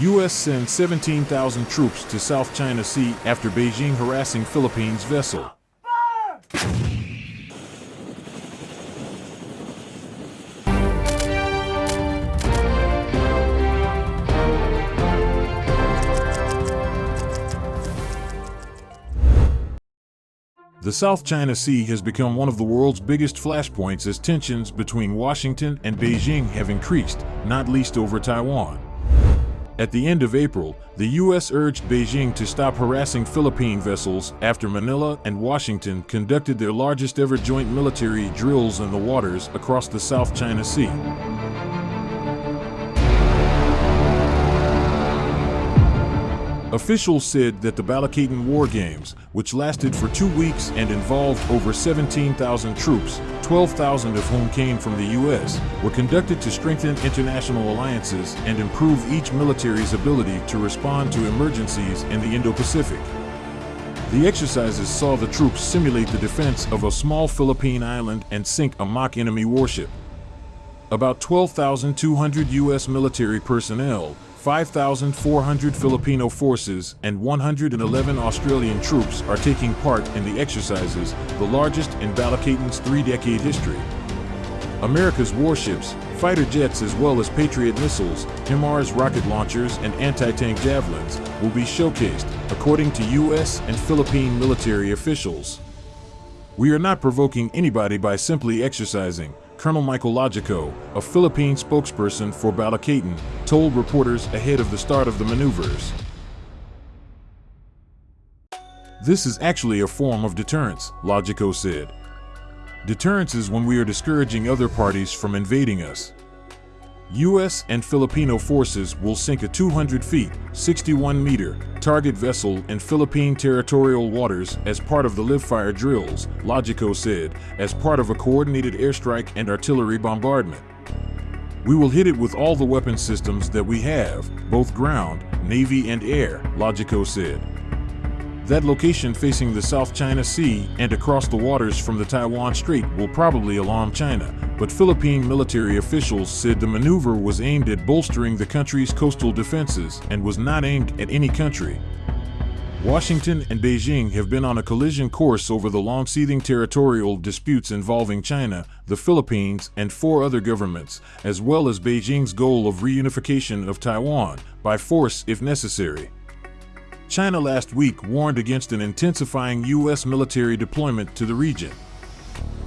U.S. sends 17,000 troops to South China Sea after Beijing harassing Philippines vessel. The South China Sea has become one of the world's biggest flashpoints as tensions between Washington and Beijing have increased, not least over Taiwan. At the end of April, the U.S. urged Beijing to stop harassing Philippine vessels after Manila and Washington conducted their largest ever joint military drills in the waters across the South China Sea. Officials said that the Balikatan War Games, which lasted for two weeks and involved over 17,000 troops, 12,000 of whom came from the U.S., were conducted to strengthen international alliances and improve each military's ability to respond to emergencies in the Indo-Pacific. The exercises saw the troops simulate the defense of a small Philippine island and sink a mock enemy warship. About 12,200 U.S. military personnel, 5,400 Filipino forces and 111 Australian troops are taking part in the exercises, the largest in Balikatan's three-decade history. America's warships, fighter jets as well as Patriot missiles, HIMARS rocket launchers and anti-tank javelins will be showcased, according to U.S. and Philippine military officials. We are not provoking anybody by simply exercising, Colonel Michael Logico, a Philippine spokesperson for Balikatan, told reporters ahead of the start of the maneuvers. This is actually a form of deterrence, Logico said. Deterrence is when we are discouraging other parties from invading us. U.S. and Filipino forces will sink a 200 feet, 61 meter, target vessel in Philippine territorial waters as part of the live fire drills, Logico said, as part of a coordinated airstrike and artillery bombardment. We will hit it with all the weapon systems that we have, both ground, navy and air, Logico said. That location facing the South China Sea and across the waters from the Taiwan Strait will probably alarm China, but Philippine military officials said the maneuver was aimed at bolstering the country's coastal defenses and was not aimed at any country. Washington and Beijing have been on a collision course over the long-seething territorial disputes involving China, the Philippines, and four other governments, as well as Beijing's goal of reunification of Taiwan, by force if necessary. China last week warned against an intensifying U.S. military deployment to the region.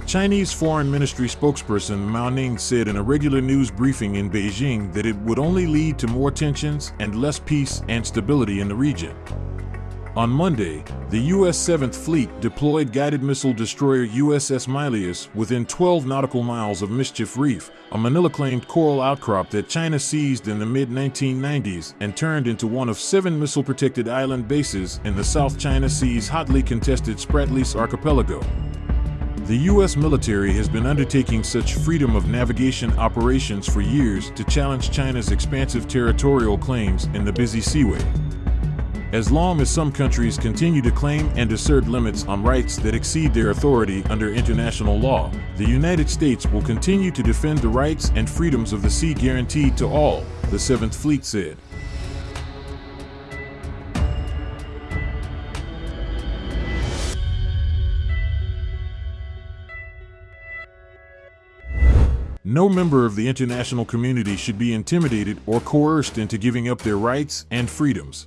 Chinese Foreign Ministry spokesperson Mao Ning said in a regular news briefing in Beijing that it would only lead to more tensions and less peace and stability in the region. On Monday, the U.S. 7th Fleet deployed guided missile destroyer USS Milius within 12 nautical miles of Mischief Reef, a Manila-claimed coral outcrop that China seized in the mid-1990s and turned into one of seven missile-protected island bases in the South China Sea's hotly contested Spratlys Archipelago. The U.S. military has been undertaking such freedom of navigation operations for years to challenge China's expansive territorial claims in the busy seaway. As long as some countries continue to claim and assert limits on rights that exceed their authority under international law, the United States will continue to defend the rights and freedoms of the sea guaranteed to all, the 7th Fleet said. No member of the international community should be intimidated or coerced into giving up their rights and freedoms.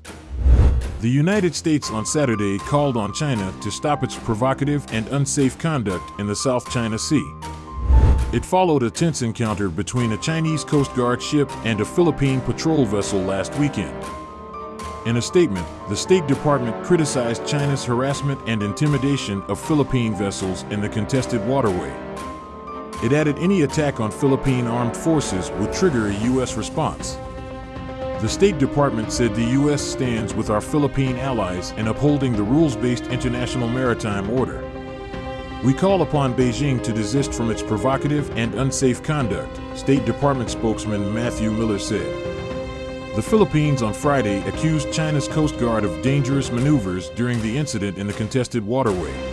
The United States on Saturday called on China to stop its provocative and unsafe conduct in the South China Sea. It followed a tense encounter between a Chinese Coast Guard ship and a Philippine patrol vessel last weekend. In a statement, the State Department criticized China's harassment and intimidation of Philippine vessels in the contested waterway. It added any attack on Philippine armed forces would trigger a U.S. response. The State Department said the U.S. stands with our Philippine allies in upholding the rules-based international maritime order. We call upon Beijing to desist from its provocative and unsafe conduct, State Department spokesman Matthew Miller said. The Philippines on Friday accused China's Coast Guard of dangerous maneuvers during the incident in the contested waterway.